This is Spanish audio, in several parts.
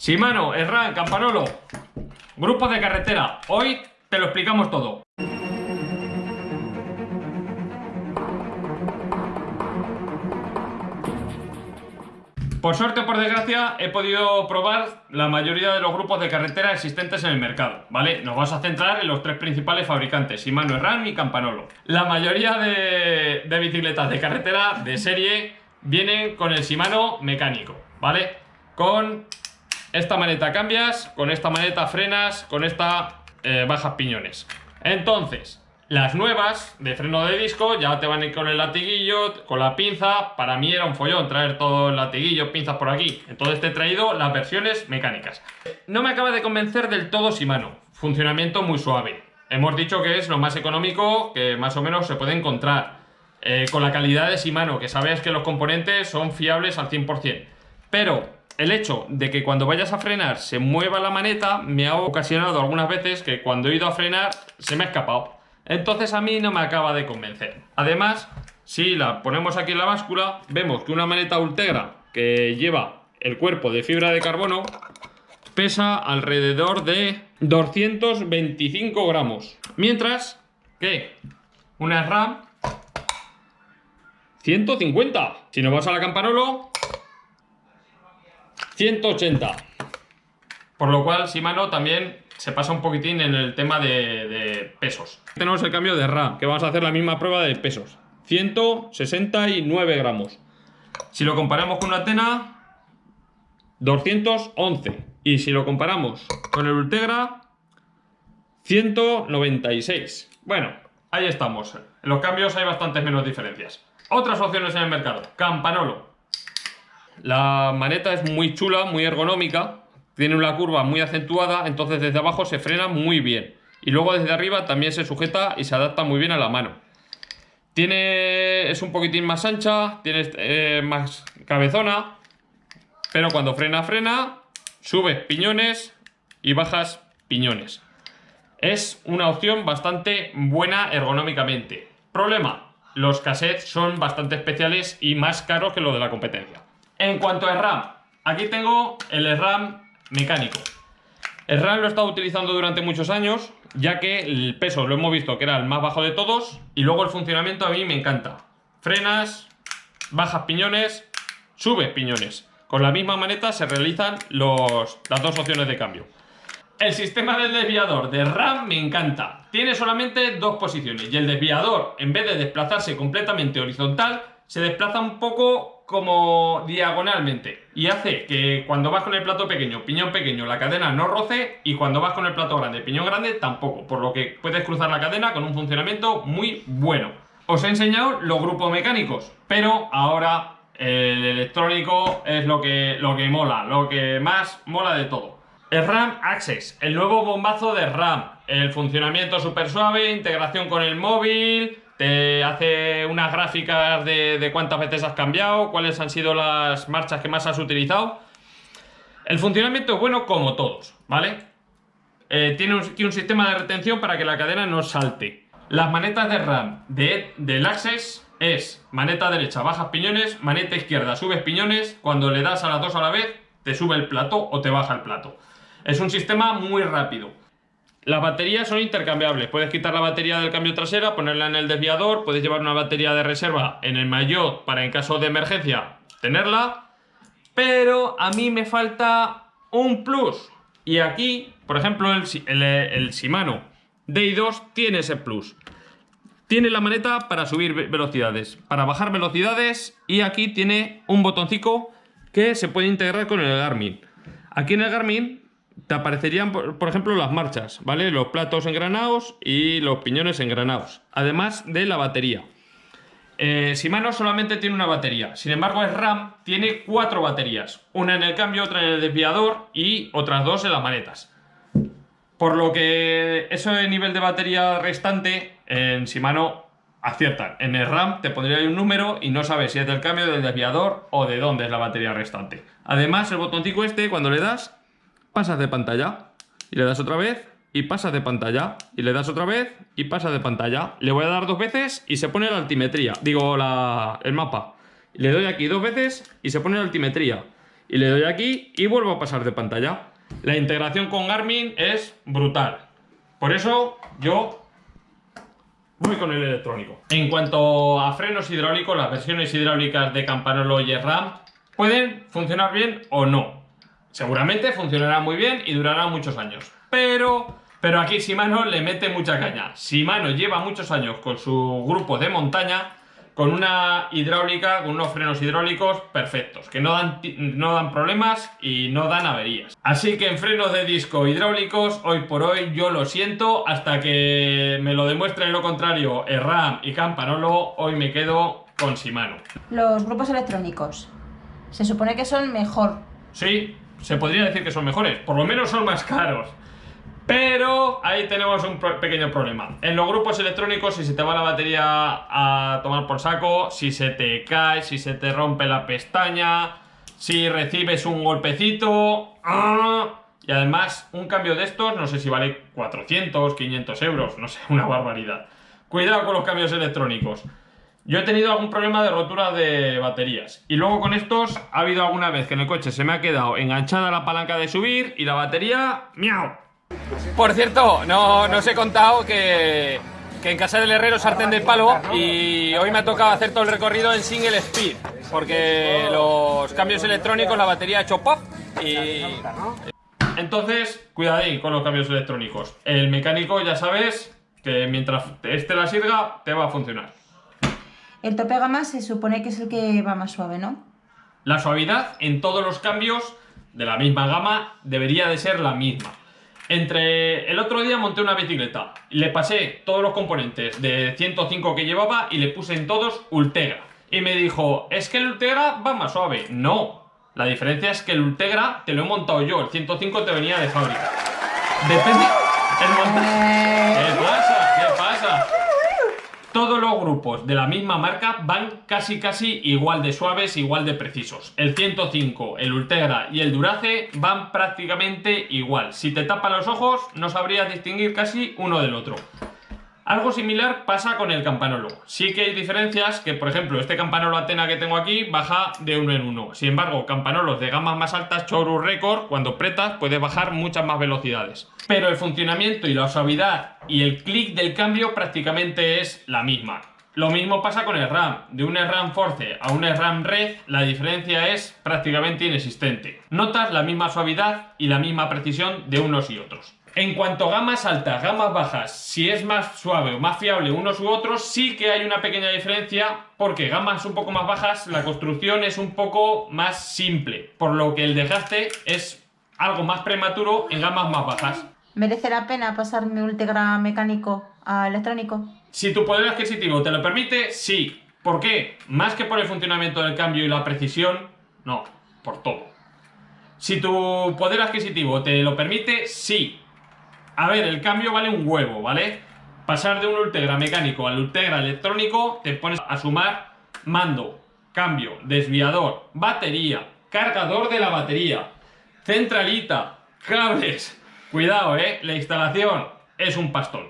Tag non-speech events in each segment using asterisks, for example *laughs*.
Shimano, Erran, Campanolo, grupos de carretera. Hoy te lo explicamos todo. Por suerte o por desgracia he podido probar la mayoría de los grupos de carretera existentes en el mercado, ¿vale? Nos vamos a centrar en los tres principales fabricantes, Shimano, Erran y Campanolo. La mayoría de, de bicicletas de carretera de serie vienen con el Shimano mecánico, ¿vale? Con esta maneta cambias, con esta maneta frenas, con esta eh, bajas piñones. Entonces, las nuevas de freno de disco ya te van a ir con el latiguillo, con la pinza. Para mí era un follón traer todo el latiguillo, pinzas por aquí. Entonces te he traído las versiones mecánicas. No me acaba de convencer del todo Shimano. Funcionamiento muy suave. Hemos dicho que es lo más económico que más o menos se puede encontrar. Eh, con la calidad de Shimano, que sabes que los componentes son fiables al 100%. Pero el hecho de que cuando vayas a frenar se mueva la maneta me ha ocasionado algunas veces que cuando he ido a frenar se me ha escapado. Entonces a mí no me acaba de convencer. Además, si la ponemos aquí en la báscula, vemos que una maneta Ultegra que lleva el cuerpo de fibra de carbono pesa alrededor de 225 gramos. Mientras que una RAM 150. Si nos vas a la Campanolo, 180. Por lo cual, Shimano también se pasa un poquitín en el tema de, pesos. Tenemos el cambio de RAM, que vamos a hacer la misma prueba de pesos. 169 gramos. Si lo comparamos con una Atena, 211. Y si lo comparamos con el Ultegra, 196. Bueno, ahí estamos. En los cambios hay bastantes menos diferencias. Otras opciones en el mercado. Campanolo. La maneta es muy chula, muy ergonómica tiene una curva muy acentuada, entonces desde abajo se frena muy bien. Y luego desde arriba también se sujeta y se adapta muy bien a la mano. Tiene, es un poquitín más ancha, tiene eh, más cabezona, pero cuando frena, frena, subes piñones y bajas piñones. Es una opción bastante buena ergonómicamente. Problema, los cassettes son bastante especiales y más caros que los de la competencia. En cuanto a RAM, aquí tengo el RAM mecánico. El RAM lo he estado utilizando durante muchos años, ya que el peso lo hemos visto que era el más bajo de todos, y luego el funcionamiento a mí me encanta. Frenas, bajas piñones, subes piñones. Con la misma maneta se realizan las dos opciones de cambio. El sistema del desviador de RAM me encanta. Tiene solamente dos posiciones y el desviador, en vez de desplazarse completamente horizontal, se desplaza un poco como diagonalmente y hace que cuando vas con el plato pequeño, piñón pequeño, la cadena no roce y cuando vas con el plato grande, piñón grande, tampoco, por lo que puedes cruzar la cadena con un funcionamiento muy bueno. Os he enseñado los grupos mecánicos, pero ahora el electrónico es lo que, lo que mola, lo que más mola de todo. El RAM Access, el nuevo bombazo de RAM, el funcionamiento súper suave, integración con el móvil, te hace unas gráficas de, cuántas veces has cambiado, cuáles han sido las marchas que más has utilizado. El funcionamiento es bueno como todos, ¿vale? Eh, tiene un, sistema de retención para que la cadena no salte. Las manetas de RAM de, del Access es maneta derecha bajas piñones, maneta izquierda subes piñones, cuando le das a las dos a la vez te sube el plato o te baja el plato. Es un sistema muy rápido. Las baterías son intercambiables. Puedes quitar la batería del cambio trasera, ponerla en el desviador, puedes llevar una batería de reserva en el maillot para en caso de emergencia tenerla. Pero a mí me falta un plus. Y aquí, por ejemplo, el, el, Shimano DI2 tiene ese plus. Tiene la maneta para subir velocidades, para bajar velocidades y aquí tiene un botoncito que se puede integrar con el Garmin. Aquí en el Garmin te aparecerían, por, ejemplo, las marchas, ¿vale? Los platos engranados y los piñones engranados, además de la batería. Eh, Shimano solamente tiene una batería, sin embargo el RAM tiene cuatro baterías, una en el cambio, otra en el desviador y otras dos en las manetas. Por lo que eso de nivel de batería restante en Shimano aciertan. En el RAM te pondría un número y no sabes si es del cambio, del desviador o de dónde es la batería restante. Además el botoncito este cuando le das pasas de pantalla. Y le das otra vez y pasas de pantalla. Y le das otra vez y pasas de pantalla. Le voy a dar dos veces y se pone la altimetría. Digo, la, el mapa. Le doy aquí dos veces y se pone la altimetría. y le doy aquí y vuelvo a pasar de pantalla. La integración con Garmin es brutal. Por eso yo voy con el electrónico. En cuanto a frenos hidráulicos, las versiones hidráulicas de Campanolo y RAM pueden funcionar bien o no. Seguramente funcionará muy bien y durará muchos años. Pero, pero aquí Shimano le mete mucha caña. Shimano lleva muchos años con su grupo de montaña con una hidráulica, con unos frenos hidráulicos perfectos, que no dan, no dan problemas y no dan averías. Así que en frenos de disco hidráulicos, hoy por hoy yo lo siento, hasta que me lo demuestren lo contrario RAM y Campanolo, hoy me quedo con Shimano. Los grupos electrónicos, se supone que son mejor. Sí, se podría decir que son mejores, por lo menos son más caros. Pero ahí tenemos un pequeño problema. En los grupos electrónicos, si se te va la batería a tomar por saco, si se te cae, si se te rompe la pestaña, si recibes un golpecito... ¡ah! Y además, un cambio de estos, no sé si vale 400, 500 euros, no sé, una barbaridad. Cuidado con los cambios electrónicos. Yo he tenido algún problema de rotura de baterías. Y luego con estos ha habido alguna vez que en el coche se me ha quedado enganchada la palanca de subir y la batería... ¡Miau! Por cierto, no, os he contado que, en casa del herrero sartén de palo y hoy me ha tocado hacer todo el recorrido en single speed porque los cambios electrónicos, la batería ha hecho pop y... Entonces, cuidadín con los cambios electrónicos. El mecánico ya sabes que mientras este la sirga, te va a funcionar. El tope gama se supone que es el que va más suave, ¿no? La suavidad en todos los cambios de la misma gama debería de ser la misma. Entre el otro día monté una bicicleta, le pasé todos los componentes de 105 que llevaba y le puse en todos Ultegra. Y me dijo, es que el Ultegra va más suave. No, la diferencia es que el Ultegra te lo he montado yo, el 105 te venía de fábrica. Depende... El montaje... ¿Qué pasa? ¿Qué pasa? Todos los grupos de la misma marca van casi casi igual de suaves, igual de precisos. El 105, el Ultegra y el Durace van prácticamente igual. Si te tapan los ojos no sabrías distinguir casi uno del otro. Algo similar pasa con el campanolo. Sí que hay diferencias que, por ejemplo, este campanolo Atena que tengo aquí baja de uno en uno. Sin embargo, campanolos de gamas más altas, Choru Record, cuando pretas puede bajar muchas más velocidades. Pero el funcionamiento y la suavidad y el clic del cambio prácticamente es la misma. Lo mismo pasa con el RAM. De un RAM Force a un RAM Red, la diferencia es prácticamente inexistente. Notas la misma suavidad y la misma precisión de unos y otros. En cuanto a gamas altas, gamas bajas, si es más suave o más fiable unos u otros, sí que hay una pequeña diferencia porque gamas un poco más bajas, la construcción es un poco más simple, por lo que el desgaste es algo más prematuro en gamas más bajas. ¿Merece la pena pasar mi Ultegra mecánico a electrónico? Si tu poder adquisitivo te lo permite, sí. ¿Por qué? Más que por el funcionamiento del cambio y la precisión, no, por todo. Si tu poder adquisitivo te lo permite, sí. A ver, el cambio vale un huevo, ¿vale? Pasar de un Ultegra mecánico al Ultegra electrónico, te pones a sumar mando, cambio, desviador, batería, cargador de la batería, centralita, cables. Cuidado, ¿eh? La instalación es un pastón.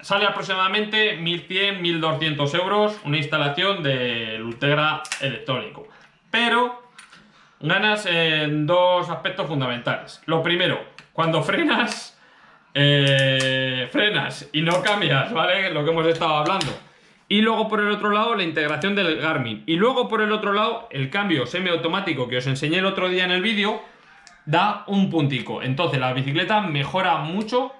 Sale aproximadamente 1100-1200 euros una instalación del Ultegra electrónico. Pero ganas en dos aspectos fundamentales. Lo primero, cuando frenas eh, frenas y no cambias, ¿vale? Lo que hemos estado hablando. Y luego por el otro lado la integración del Garmin. Y luego por el otro lado el cambio semiautomático que os enseñé el otro día en el vídeo da un puntico. Entonces la bicicleta mejora mucho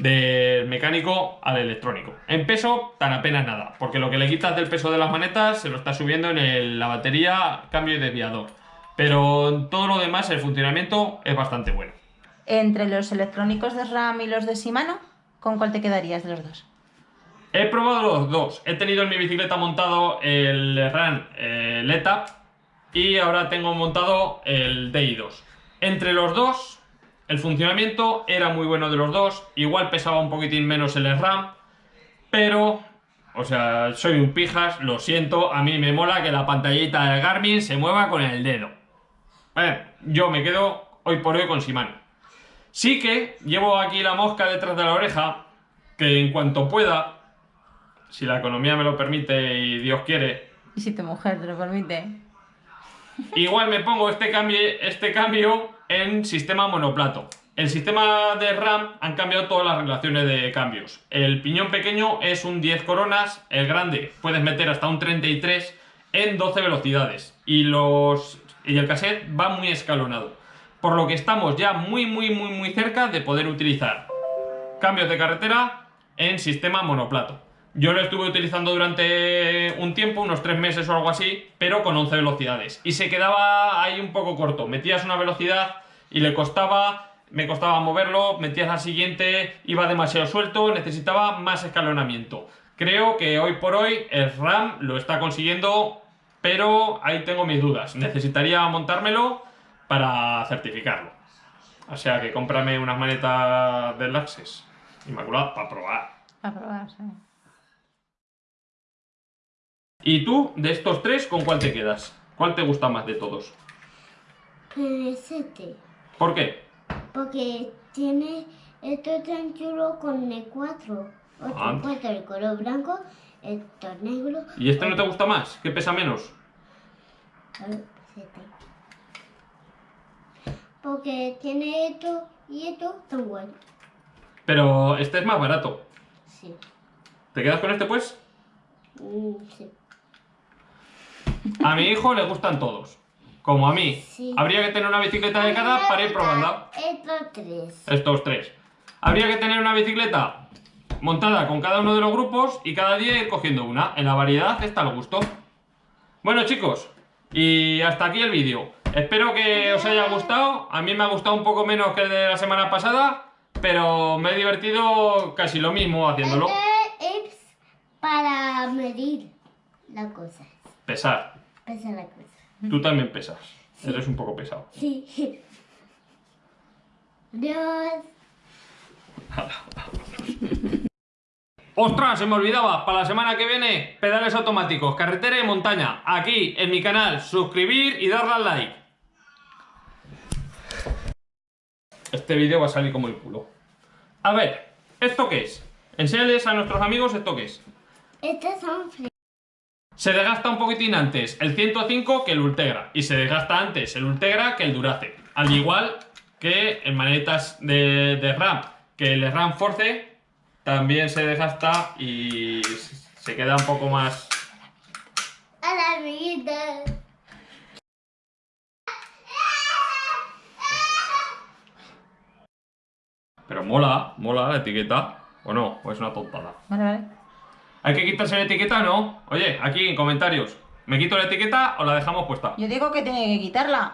del mecánico al electrónico. En peso tan apenas nada, porque lo que le quitas del peso de las manetas se lo está subiendo en la batería, cambio y desviador. Pero en todo lo demás el funcionamiento es bastante bueno. Entre los electrónicos de RAM y los de Shimano, ¿con cuál te quedarías de los dos? He probado los dos. He tenido en mi bicicleta montado el RAM el ETAP y ahora tengo montado el DI2. Entre los dos, el funcionamiento era muy bueno de los dos. Igual pesaba un poquitín menos el RAM, pero, o sea, soy un pijas, lo siento. A mí me mola que la pantallita del Garmin se mueva con el dedo. Bueno, yo me quedo hoy por hoy con Shimano. Sí que llevo aquí la mosca detrás de la oreja, que en cuanto pueda, si la economía me lo permite y Dios quiere... Y si tu mujer te lo permite. *laughs* Igual me pongo este cambio, este cambio en sistema monoplato. El sistema de RAM han cambiado todas las relaciones de cambios. El piñón pequeño es un 10 coronas, el grande puedes meter hasta un 33 en 12 velocidades. Y, los, y el cassette va muy escalonado. Por lo que estamos ya muy muy muy muy cerca de poder utilizar cambios de carretera en sistema monoplato. Yo lo estuve utilizando durante un tiempo, unos 3 meses o algo así, pero con 11 velocidades. Y se quedaba ahí un poco corto. Metías una velocidad y le costaba, me costaba moverlo, metías la siguiente, iba demasiado suelto, necesitaba más escalonamiento. Creo que hoy por hoy el RAM lo está consiguiendo, pero ahí tengo mis dudas. Necesitaría montármelo para certificarlo. O sea que cómprame unas manetas del Access Inmaculada para probar. A probar, sí. ¿Y tú, de estos tres, con cuál te quedas? ¿Cuál te gusta más de todos? PST. ¿Por qué? Porque tiene esto tan chulo con el 4. Ah. Otro 4, el color blanco, esto negro. ¿Y este no te gusta más? ¿Qué pesa menos? el PST. Porque tiene esto y esto tan bueno. Pero este es más barato. Sí. ¿Te quedas con este, pues? Mm, sí. A mi hijo le gustan todos. Como a mí. Sí. Habría que tener una bicicleta de cada para ir probando. Estos tres. Estos tres. Habría que tener una bicicleta montada con cada uno de los grupos y cada día ir cogiendo una. En la variedad está el gusto. Bueno chicos, y hasta aquí el vídeo. Espero que os haya gustado. A mí me ha gustado un poco menos que el de la semana pasada, pero me he divertido casi lo mismo haciéndolo. Este es para medir la cosa. Pesar. Pesa la cosa. Tú también pesas. Eres un poco pesado. Sí. Adiós. ¡Ostras! Se me olvidaba, para la semana que viene, pedales automáticos, carretera y montaña, aquí en mi canal, suscribir y darle al like. Este vídeo va a salir como el culo. A ver, ¿esto qué es? Enséñales a nuestros amigos esto qué es. Estos son. Se desgasta un poquitín antes el 105 que el Ultegra y se desgasta antes el Ultegra que el Durace. Al igual que en manetas de, de RAM, que el RAM Force también se desgasta y se queda un poco más... A la vida. Pero mola, mola la etiqueta. ¿O no? ¿O es una tontada? Vale, vale. ¿Hay que quitarse la etiqueta o no? Oye, aquí en comentarios. ¿Me quito la etiqueta o la dejamos puesta? Yo digo que tiene que quitarla.